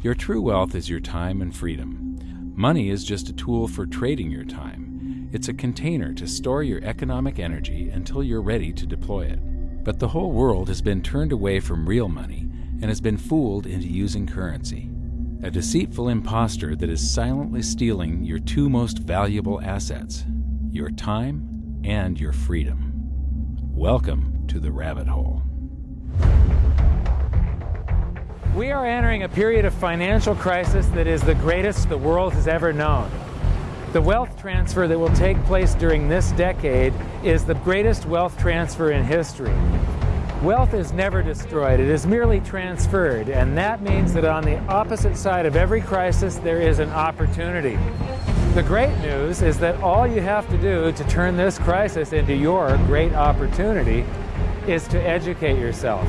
Your true wealth is your time and freedom. Money is just a tool for trading your time. It's a container to store your economic energy until you're ready to deploy it. But the whole world has been turned away from real money and has been fooled into using currency. A deceitful impostor that is silently stealing your two most valuable assets your time and your freedom. Welcome to the rabbit hole. We are entering a period of financial crisis that is the greatest the world has ever known. The wealth transfer that will take place during this decade is the greatest wealth transfer in history. Wealth is never destroyed, it is merely transferred, and that means that on the opposite side of every crisis there is an opportunity. The great news is that all you have to do to turn this crisis into your great opportunity is to educate yourself.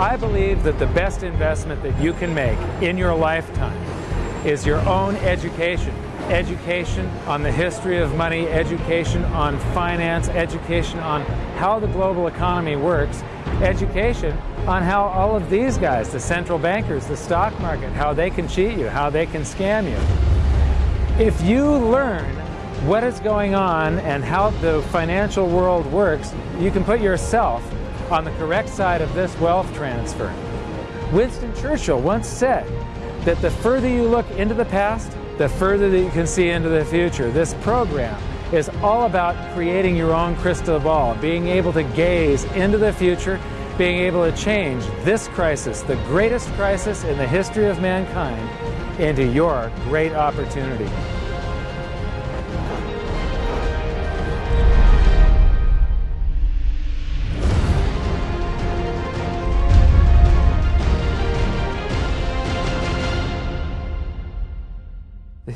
I believe that the best investment that you can make in your lifetime is your own education. Education on the history of money, education on finance, education on how the global economy works, education on how all of these guys, the central bankers, the stock market, how they can cheat you, how they can scam you. If you learn what is going on and how the financial world works, you can put yourself on the correct side of this wealth transfer. Winston Churchill once said that the further you look into the past, the further that you can see into the future. This program is all about creating your own crystal ball, being able to gaze into the future, being able to change this crisis, the greatest crisis in the history of mankind, into your great opportunity.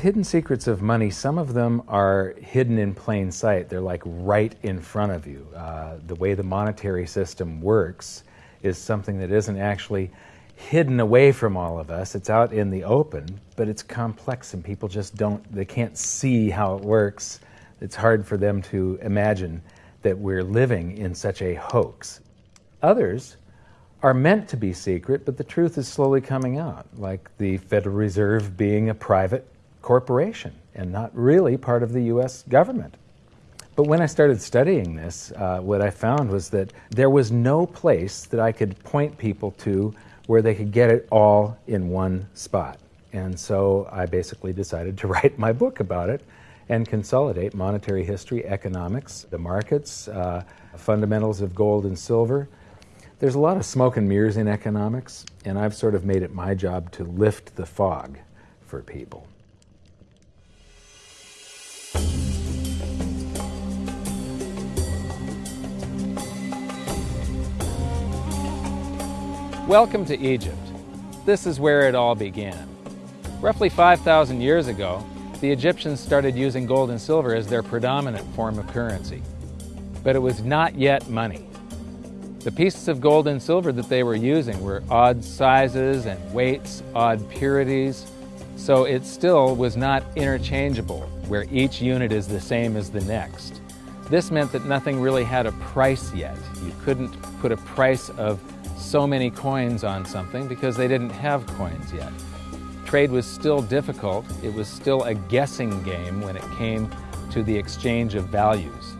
Hidden secrets of money, some of them are hidden in plain sight. They're like right in front of you. Uh, the way the monetary system works is something that isn't actually hidden away from all of us. It's out in the open, but it's complex and people just don't, they can't see how it works. It's hard for them to imagine that we're living in such a hoax. Others are meant to be secret, but the truth is slowly coming out, like the Federal Reserve being a private corporation and not really part of the US government. But when I started studying this, uh, what I found was that there was no place that I could point people to where they could get it all in one spot. And so I basically decided to write my book about it and consolidate monetary history, economics, the markets, uh, fundamentals of gold and silver. There's a lot of smoke and mirrors in economics, and I've sort of made it my job to lift the fog for people. Welcome to Egypt. This is where it all began. Roughly 5,000 years ago, the Egyptians started using gold and silver as their predominant form of currency. But it was not yet money. The pieces of gold and silver that they were using were odd sizes and weights, odd purities, so it still was not interchangeable, where each unit is the same as the next. This meant that nothing really had a price yet. You couldn't put a price of so many coins on something because they didn't have coins yet. Trade was still difficult. It was still a guessing game when it came to the exchange of values.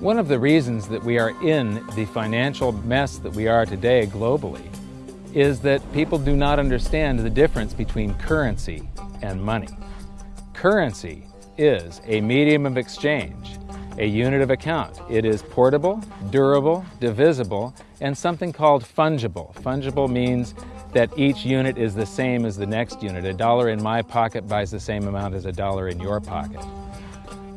One of the reasons that we are in the financial mess that we are today globally is that people do not understand the difference between currency and money. Currency is a medium of exchange a unit of account. It is portable, durable, divisible, and something called fungible. Fungible means that each unit is the same as the next unit. A dollar in my pocket buys the same amount as a dollar in your pocket.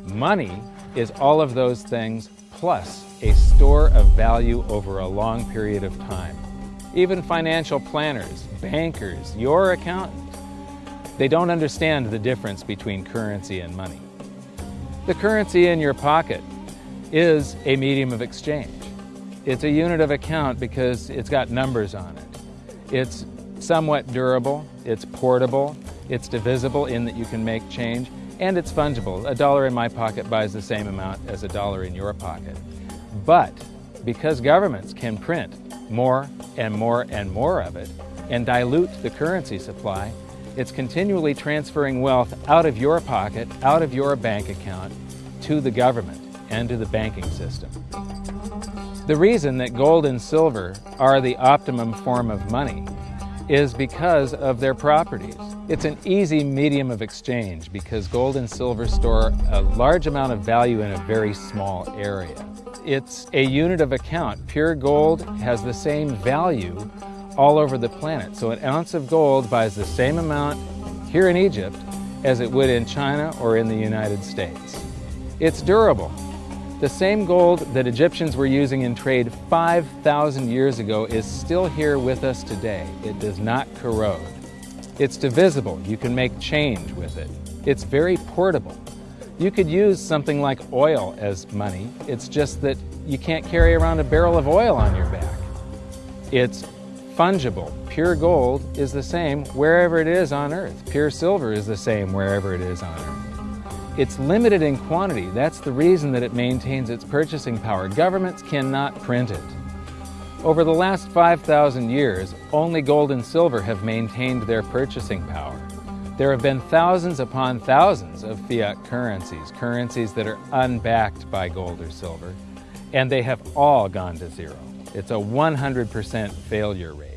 Money is all of those things plus a store of value over a long period of time. Even financial planners, bankers, your accountant, they don't understand the difference between currency and money. The currency in your pocket is a medium of exchange. It's a unit of account because it's got numbers on it. It's somewhat durable, it's portable, it's divisible in that you can make change, and it's fungible. A dollar in my pocket buys the same amount as a dollar in your pocket. But because governments can print more and more and more of it, and dilute the currency supply, it's continually transferring wealth out of your pocket, out of your bank account, to the government and to the banking system. The reason that gold and silver are the optimum form of money is because of their properties. It's an easy medium of exchange because gold and silver store a large amount of value in a very small area. It's a unit of account. Pure gold has the same value all over the planet. So an ounce of gold buys the same amount here in Egypt as it would in China or in the United States. It's durable. The same gold that Egyptians were using in trade 5,000 years ago is still here with us today. It does not corrode. It's divisible. You can make change with it. It's very portable. You could use something like oil as money. It's just that you can't carry around a barrel of oil on your back. It's fungible. Pure gold is the same wherever it is on Earth. Pure silver is the same wherever it is on Earth. It's limited in quantity. That's the reason that it maintains its purchasing power. Governments cannot print it. Over the last 5,000 years, only gold and silver have maintained their purchasing power. There have been thousands upon thousands of fiat currencies, currencies that are unbacked by gold or silver, and they have all gone to zero. It's a 100% failure rate.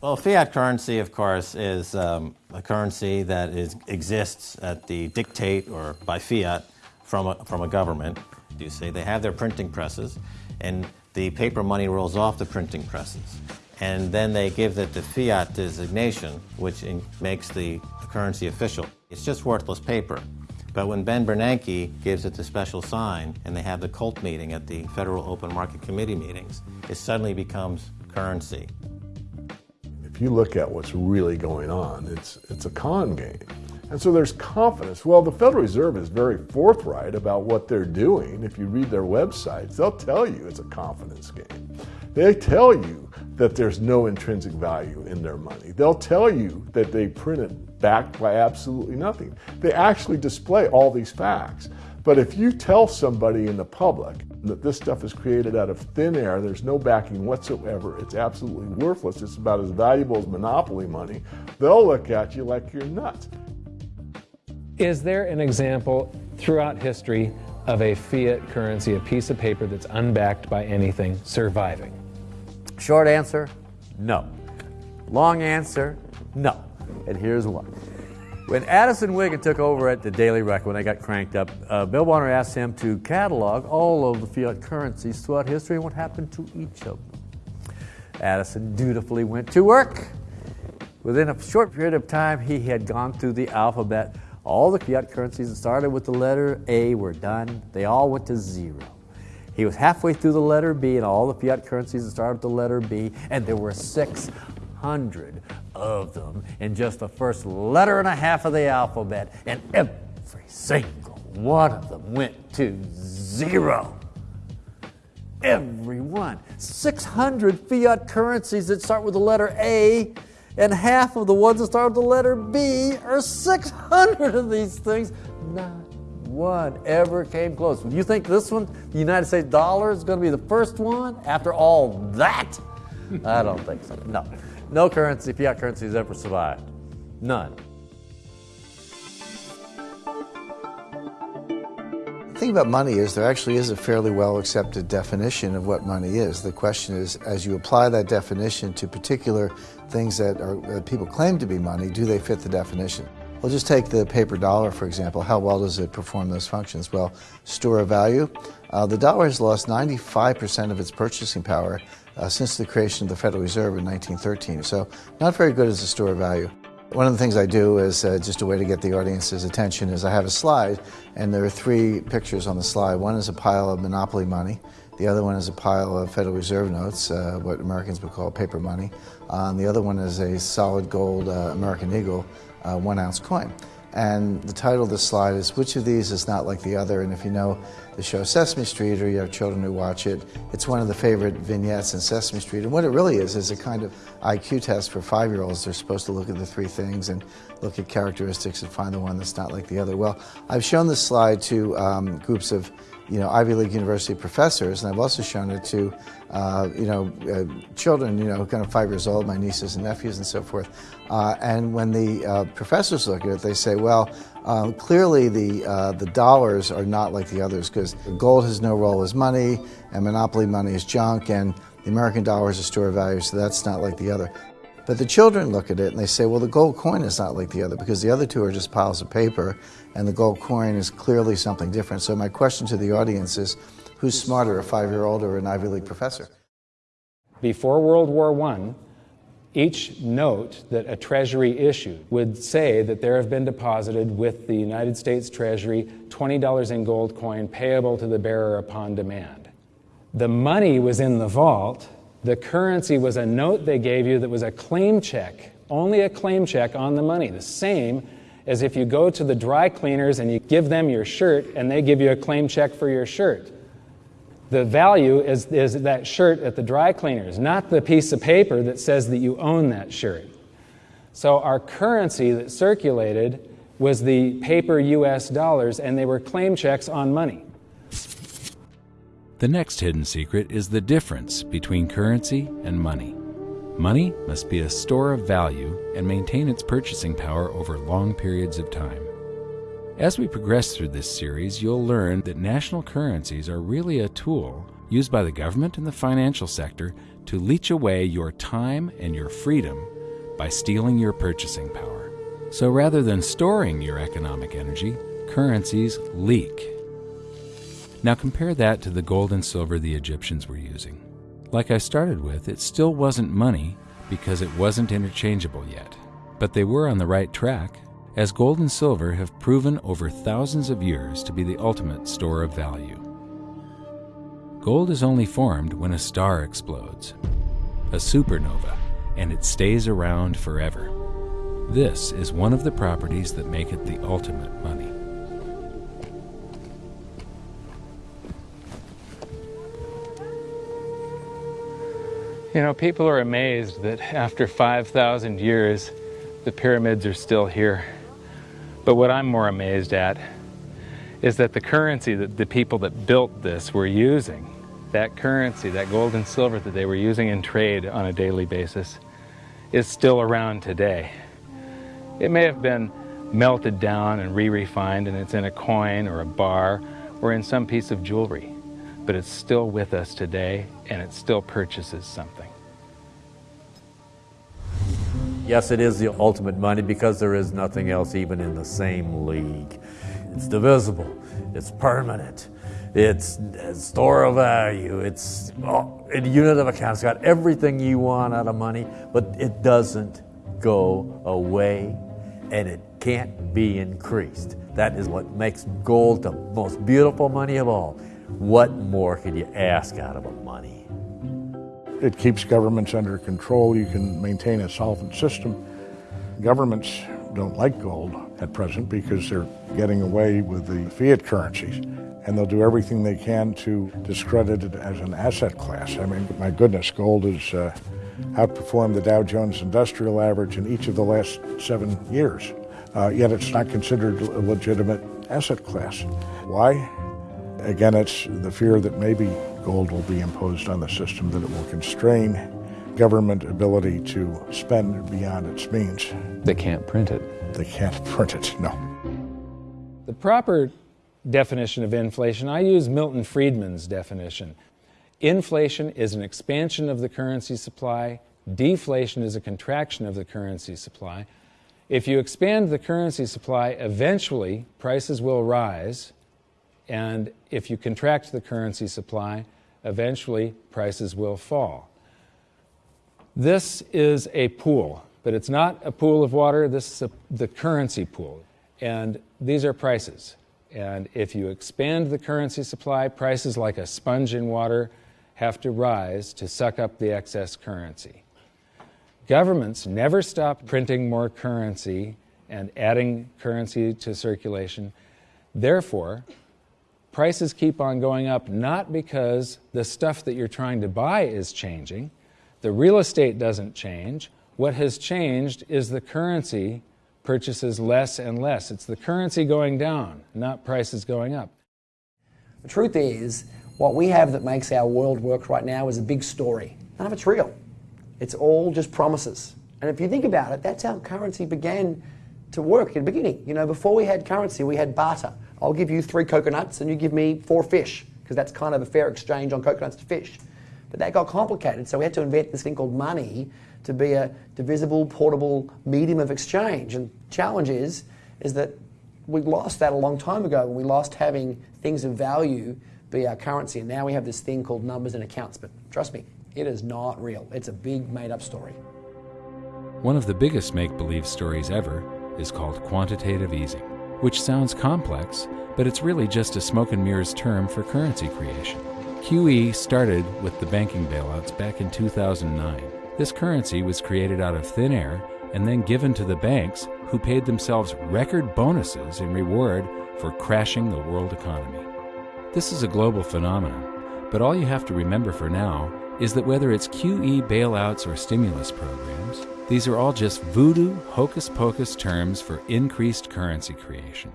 Well, fiat currency, of course, is um, a currency that is, exists at the dictate or by fiat from a, from a government. You say they have their printing presses, and the paper money rolls off the printing presses. And then they give it the fiat designation, which in, makes the, the currency official. It's just worthless paper. But when Ben Bernanke gives it the special sign and they have the cult meeting at the Federal Open Market Committee meetings, it suddenly becomes currency If you look at what's really going on, it's, it's a con game. And so there's confidence. Well, the Federal Reserve is very forthright about what they're doing. If you read their websites, they'll tell you it's a confidence game. They tell you that there's no intrinsic value in their money. They'll tell you that they print it backed by absolutely nothing. They actually display all these facts. But if you tell somebody in the public that this stuff is created out of thin air, there's no backing whatsoever, it's absolutely worthless, it's about as valuable as monopoly money, they'll look at you like you're nuts. Is there an example throughout history of a fiat currency, a piece of paper that's unbacked by anything, surviving? Short answer, no. Long answer, no. And here's why. When Addison Wiggin took over at the Daily Reckoning, when they got cranked up, uh, Bill Bonner asked him to catalog all of the fiat currencies throughout history and what happened to each of them. Addison dutifully went to work. Within a short period of time, he had gone through the alphabet. All the fiat currencies that started with the letter A were done. They all went to zero. He was halfway through the letter B, and all the fiat currencies that started with the letter B, and there were 600 of them in just the first letter and a half of the alphabet, and every single one of them went to zero. Every one. 600 fiat currencies that start with the letter A, and half of the ones that start with the letter B are 600 of these things. Not one ever came close. You think this one, the United States dollar, is going to be the first one after all that? I don't think so. No. No currency, fiat currency has ever survived. None. Thing about money is there actually is a fairly well accepted definition of what money is. The question is, as you apply that definition to particular things that, are, people claim to be money, do they fit the definition? Well, just take the paper dollar, for example. How well does it perform those functions? Well, store of value. Uh, the dollar has lost 95% of its purchasing power uh, since the creation of the Federal Reserve in 1913. So, not very good as a store of value. One of the things I do is uh, just a way to get the audience's attention is I have a slide, and there are three pictures on the slide. One is a pile of monopoly money. The other one is a pile of Federal Reserve notes, uh, what Americans would call paper money. Uh, and the other one is a solid gold uh, American Eagle uh, one ounce coin. And the title of the slide is Which of these is not like the other? And if you know the show Sesame Street, or you have children who watch it. It's one of the favorite vignettes in Sesame Street. And what it really is is a kind of IQ test for five year olds. They're supposed to look at the three things and look at characteristics and find the one that's not like the other. Well, I've shown this slide to um, groups of you know, Ivy League university professors, and I've also shown it to, uh, you know, uh, children, you know, kind of five years old, my nieces and nephews and so forth. Uh, and when the uh, professors look at it, they say, well, um, clearly the, uh, the dollars are not like the others because gold has no role as money, and monopoly money is junk, and the American dollar is a store of value, so that's not like the other. But the children look at it and they say, well, the gold coin is not like the other because the other two are just piles of paper and the gold coin is clearly something different. So, my question to the audience is who's smarter, a five year old or an Ivy League professor? Before World War I, each note that a Treasury issued would say that there have been deposited with the United States Treasury $20 in gold coin payable to the bearer upon demand. The money was in the vault the currency was a note they gave you that was a claim check, only a claim check on the money, the same as if you go to the dry cleaners and you give them your shirt and they give you a claim check for your shirt. The value is, is that shirt at the dry cleaners, not the piece of paper that says that you own that shirt. So our currency that circulated was the paper US dollars, and they were claim checks on money. The next hidden secret is the difference between currency and money. Money must be a store of value and maintain its purchasing power over long periods of time. As we progress through this series, you'll learn that national currencies are really a tool used by the government and the financial sector to leech away your time and your freedom by stealing your purchasing power. So rather than storing your economic energy, currencies leak now compare that to the gold and silver the Egyptians were using. Like I started with, it still wasn't money because it wasn't interchangeable yet. But they were on the right track, as gold and silver have proven over thousands of years to be the ultimate store of value. Gold is only formed when a star explodes, a supernova, and it stays around forever. This is one of the properties that make it the ultimate money. You know, people are amazed that after 5,000 years, the pyramids are still here. But what I'm more amazed at is that the currency that the people that built this were using, that currency, that gold and silver that they were using in trade on a daily basis, is still around today. It may have been melted down and re-refined and it's in a coin or a bar or in some piece of jewelry but it's still with us today and it still purchases something. Yes, it is the ultimate money because there is nothing else even in the same league. It's divisible, it's permanent, it's store of value, it's oh, a unit of account. It's got everything you want out of money, but it doesn't go away and it can't be increased. That is what makes gold the most beautiful money of all. What more could you ask out of a money? It keeps governments under control. You can maintain a solvent system. Governments don't like gold at present because they're getting away with the fiat currencies. And they'll do everything they can to discredit it as an asset class. I mean, my goodness, gold has uh, outperformed the Dow Jones Industrial Average in each of the last seven years. Uh, yet it's not considered a legitimate asset class. Why? Again, it's the fear that maybe gold will be imposed on the system, that it will constrain government ability to spend beyond its means. They can't print it. They can't print it, no. The proper definition of inflation, I use Milton Friedman's definition. Inflation is an expansion of the currency supply, deflation is a contraction of the currency supply. If you expand the currency supply, eventually prices will rise and if you contract the currency supply, eventually prices will fall. This is a pool, but it's not a pool of water, this is a, the currency pool. And these are prices. And if you expand the currency supply, prices like a sponge in water have to rise to suck up the excess currency. Governments never stop printing more currency and adding currency to circulation. Therefore, prices keep on going up not because the stuff that you're trying to buy is changing, the real estate doesn't change. What has changed is the currency purchases less and less. It's the currency going down, not prices going up. The truth is, what we have that makes our world work right now is a big story. None of it's real. It's all just promises. And if you think about it, that's how currency began to work in the beginning. You know, before we had currency, we had barter. I'll give you three coconuts and you give me four fish, because that's kind of a fair exchange on coconuts to fish. But that got complicated, so we had to invent this thing called money to be a divisible, portable medium of exchange. And challenge is, is that we lost that a long time ago. We lost having things of value be our currency, and now we have this thing called numbers and accounts. But trust me, it is not real. It's a big made-up story. One of the biggest make believe stories ever is called quantitative easing, which sounds complex, but it's really just a smoke and mirrors term for currency creation. QE started with the banking bailouts back in 2009. This currency was created out of thin air and then given to the banks who paid themselves record bonuses in reward for crashing the world economy. This is a global phenomenon, but all you have to remember for now is that whether it's QE bailouts or stimulus programs, these are all just voodoo, hocus pocus terms for increased currency creation.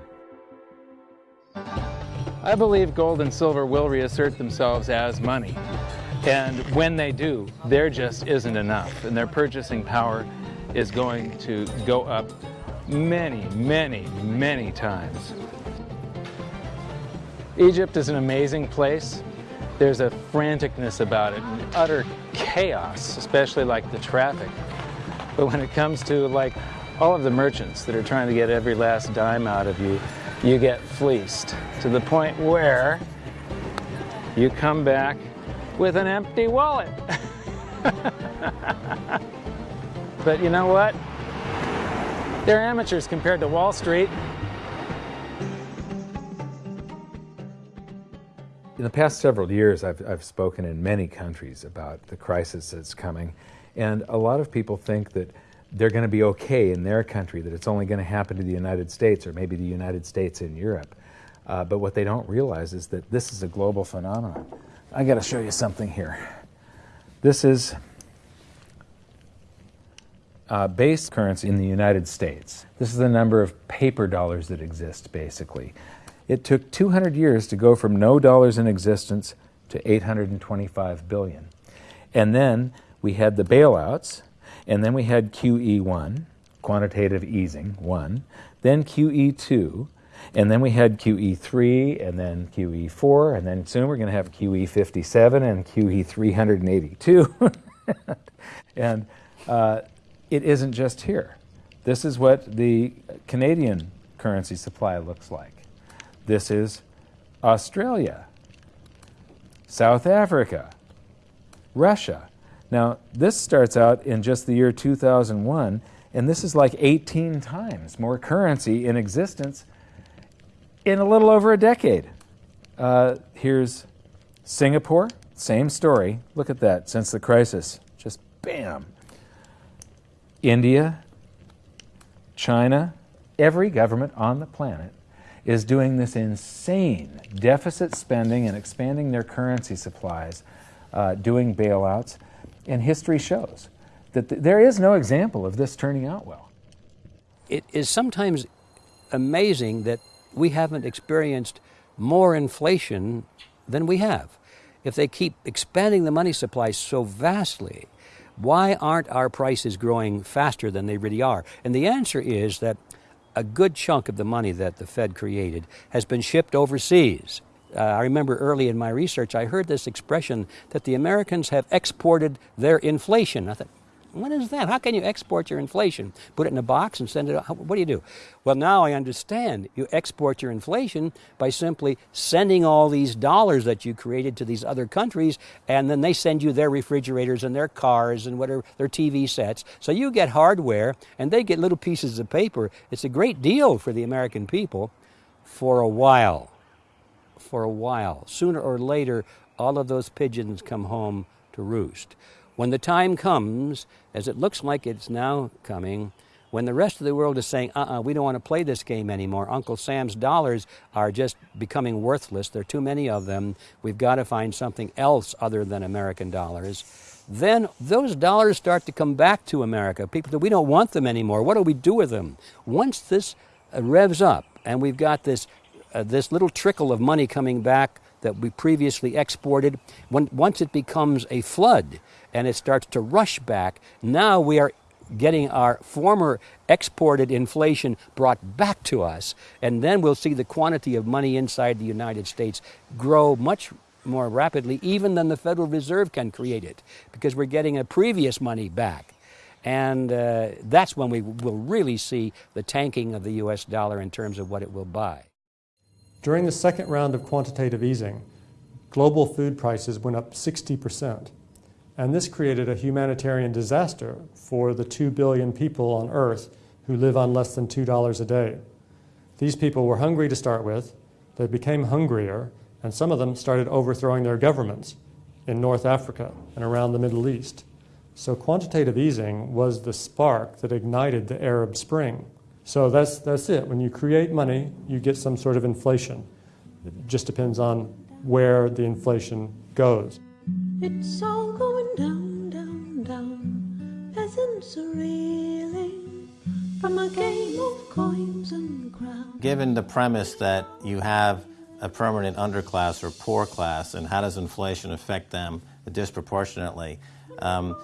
I believe gold and silver will reassert themselves as money. And when they do, there just isn't enough. And their purchasing power is going to go up many, many, many times. Egypt is an amazing place. There's a franticness about it, utter chaos, especially like the traffic. But when it comes to like all of the merchants that are trying to get every last dime out of you, you get fleeced to the point where you come back with an empty wallet. but you know what? They're amateurs compared to Wall Street. In the past several years, I've, I've spoken in many countries about the crisis that's coming, and a lot of people think that they're going to be okay in their country, that it's only going to happen to the United States or maybe the United States in Europe. Uh, but what they don't realize is that this is a global phenomenon. I got to show you something here. This is uh, base currency in the United States. This is the number of paper dollars that exist, basically. It took 200 years to go from no dollars in existence to 825 billion. And then we had the bailouts, and then we had QE1, quantitative easing, 1, then QE2, and then we had QE3, and then QE4, and then soon we're going to have QE57 and QE382. and uh, it isn't just here. This is what the Canadian currency supply looks like. This is Australia, South Africa, Russia. Now, this starts out in just the year 2001, and this is like 18 times more currency in existence in a little over a decade. Uh, here's Singapore, same story. Look at that, since the crisis, just bam. India, China, every government on the planet is doing this insane deficit spending and expanding their currency supplies, uh, doing bailouts. And history shows that th- there is no example of this turning out well. It is sometimes amazing that we haven't experienced more inflation than we have. If they keep expanding the money supply so vastly, why aren't our prices growing faster than they really are? And the answer is that a good chunk of the money that the Fed created has been shipped overseas. Uh, I remember early in my research, I heard this expression that the Americans have exported their inflation. I thought, what is that? How can you export your inflation? Put it in a box and send it out? What do you do? Well, now I understand. You export your inflation by simply sending all these dollars that you created to these other countries, and then they send you their refrigerators and their cars and whatever, their TV sets. So you get hardware, and they get little pieces of paper. It's a great deal for the American people for a while. For a while. Sooner or later, all of those pigeons come home to roost. When the time comes, as it looks like it's now coming, when the rest of the world is saying, uh uh-uh, uh we don't want to play this game anymore. Uncle Sam's dollars are just becoming worthless. There are too many of them. We've got to find something else other than American dollars. Then those dollars start to come back to America. People we don't want them anymore. What do we do with them? Once this uh, revs up and we've got this, uh, this little trickle of money coming back that we previously exported, when, once it becomes a flood and it starts to rush back, now we are getting our former exported inflation brought back to us, and then we'll see the quantity of money inside the United States grow much more rapidly even than the Federal Reserve can create it, because we're getting a previous money back. And uh, that's when we will really see the tanking of the US dollar in terms of what it will buy. During the second round of quantitative easing, global food prices went up 60 percent. And this created a humanitarian disaster for the 2 billion people on Earth who live on less than $2 a day. These people were hungry to start with, they became hungrier, and some of them started overthrowing their governments in North Africa and around the Middle East. So quantitative easing was the spark that ignited the Arab Spring. So that's, that's it. When you create money, you get some sort of inflation. It just depends on where the inflation goes. It's all going down, down, down. Peasants are reeling from a game of coins and crowns. Given the premise that you have a permanent underclass or poor class, and how does inflation affect them disproportionately? Um,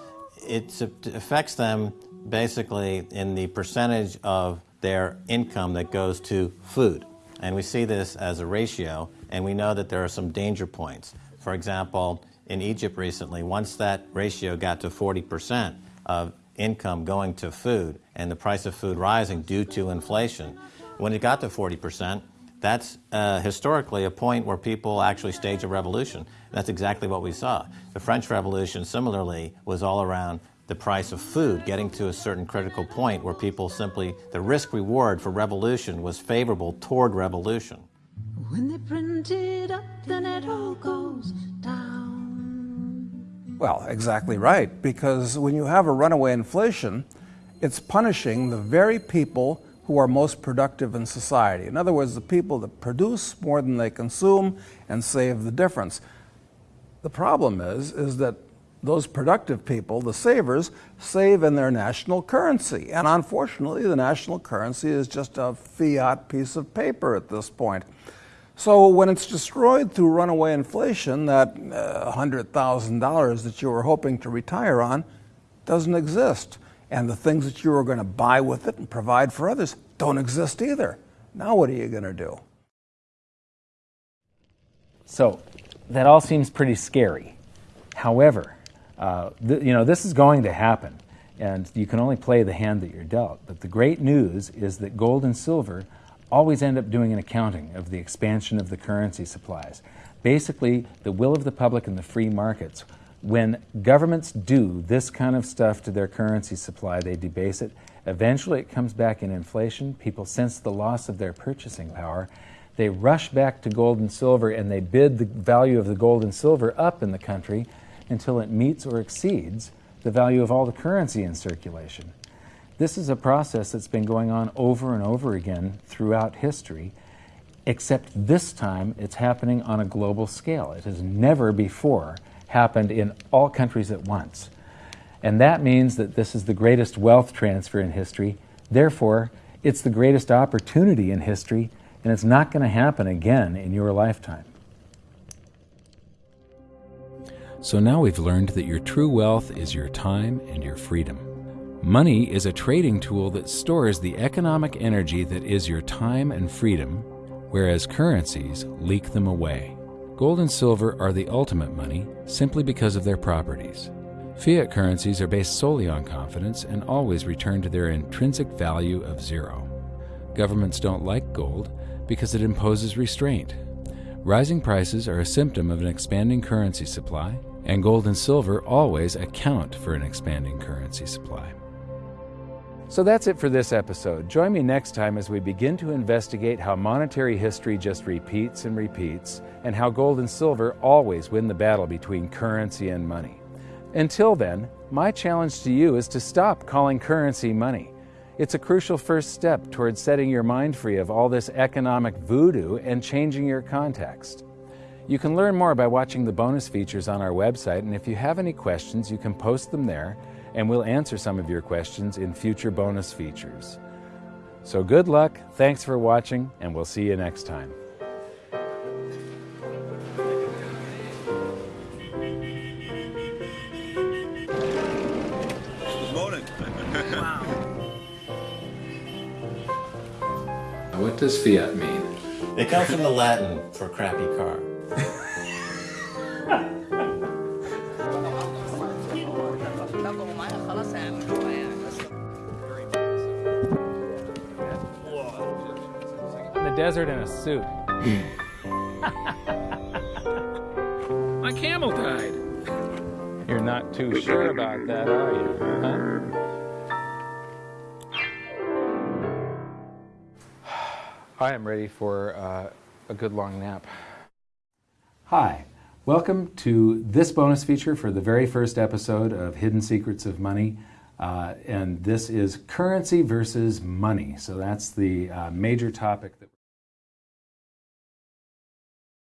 it affects them basically in the percentage of their income that goes to food. And we see this as a ratio, and we know that there are some danger points. For example, in Egypt recently, once that ratio got to 40% of income going to food and the price of food rising due to inflation, when it got to 40%, that's uh, historically a point where people actually stage a revolution. That's exactly what we saw. The French Revolution, similarly, was all around the price of food getting to a certain critical point where people simply, the risk reward for revolution was favorable toward revolution. When they print it up, then it all goes down. Well, exactly right, because when you have a runaway inflation, it's punishing the very people who are most productive in society. In other words, the people that produce more than they consume and save the difference. The problem is, is that those productive people, the savers, save in their national currency. And unfortunately, the national currency is just a fiat piece of paper at this point. So when it's destroyed through runaway inflation, that uh, $100,000 that you were hoping to retire on doesn't exist. And the things that you were going to buy with it and provide for others don't exist either. Now what are you going to do? So that all seems pretty scary. However, uh, you know, this is going to happen, and you can only play the hand that you're dealt. But the great news is that gold and silver always end up doing an accounting of the expansion of the currency supplies. Basically, the will of the public and the free markets. When governments do this kind of stuff to their currency supply, they debase it. Eventually, it comes back in inflation. People sense the loss of their purchasing power. They rush back to gold and silver and they bid the value of the gold and silver up in the country until it meets or exceeds the value of all the currency in circulation. This is a process that's been going on over and over again throughout history, except this time it's happening on a global scale. It has never before happened in all countries at once. And that means that this is the greatest wealth transfer in history. Therefore, it's the greatest opportunity in history, and it's not going to happen again in your lifetime. So now we've learned that your true wealth is your time and your freedom. Money is a trading tool that stores the economic energy that is your time and freedom, whereas currencies leak them away. Gold and silver are the ultimate money simply because of their properties. Fiat currencies are based solely on confidence and always return to their intrinsic value of zero. Governments don't like gold because it imposes restraint. Rising prices are a symptom of an expanding currency supply, and gold and silver always account for an expanding currency supply. So that's it for this episode. Join me next time as we begin to investigate how monetary history just repeats and repeats, and how gold and silver always win the battle between currency and money. Until then, my challenge to you is to stop calling currency money. It's a crucial first step towards setting your mind free of all this economic voodoo and changing your context. You can learn more by watching the bonus features on our website, and if you have any questions, you can post them there, and we'll answer some of your questions in future bonus features. So good luck, thanks for watching, and we'll see you next time. Good morning. What does fiat mean? It comes from the Latin for crappy car. In the desert in a suit. My camel died. You're not too sure about that, are you? Huh? I am ready for uh, a good long nap. Hi, welcome to this bonus feature for the very first episode of Hidden Secrets of Money. Uh, and this is currency versus money. So that's the uh, major topic that